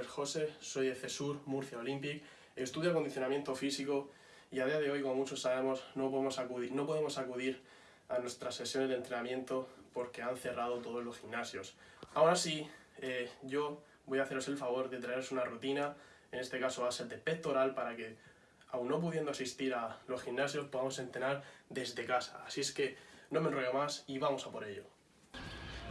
es José, soy de CESUR, Murcia Olympic, estudio acondicionamiento físico y a día de hoy, como muchos sabemos, no podemos acudir, no podemos acudir a nuestras sesiones de entrenamiento porque han cerrado todos los gimnasios. Aún así, eh, yo voy a haceros el favor de traeros una rutina, en este caso va a ser de pectoral, para que, aún no pudiendo asistir a los gimnasios, podamos entrenar desde casa. Así es que no me enrollo más y vamos a por ello.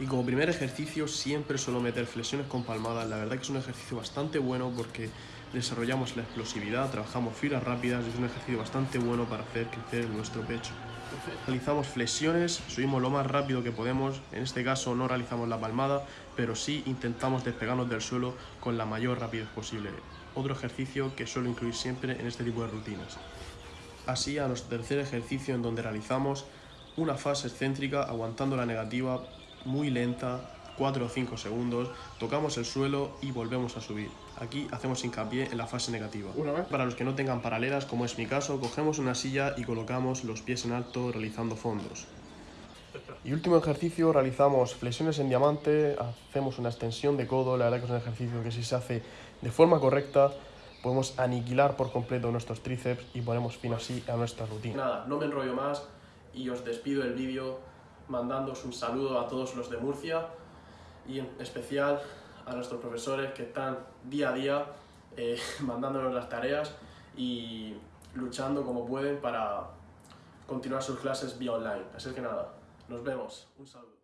Y como primer ejercicio siempre suelo meter flexiones con palmadas, la verdad que es un ejercicio bastante bueno porque desarrollamos la explosividad, trabajamos filas rápidas y es un ejercicio bastante bueno para hacer crecer nuestro pecho. Realizamos flexiones, subimos lo más rápido que podemos, en este caso no realizamos la palmada, pero sí intentamos despegarnos del suelo con la mayor rapidez posible. Otro ejercicio que suelo incluir siempre en este tipo de rutinas. Así a nuestro tercer ejercicio en donde realizamos una fase excéntrica aguantando la negativa muy lenta, 4 o 5 segundos, tocamos el suelo y volvemos a subir. Aquí hacemos hincapié en la fase negativa. Una vez. Para los que no tengan paralelas, como es mi caso, cogemos una silla y colocamos los pies en alto realizando fondos. Y último ejercicio, realizamos flexiones en diamante, hacemos una extensión de codo, la verdad que es un ejercicio que si se hace de forma correcta, podemos aniquilar por completo nuestros tríceps y ponemos fin así a nuestra rutina. Nada, no me enrollo más y os despido el vídeo mandándoos un saludo a todos los de Murcia y en especial a nuestros profesores que están día a día eh, mandándonos las tareas y luchando como pueden para continuar sus clases vía online. Así que nada, nos vemos. Un saludo.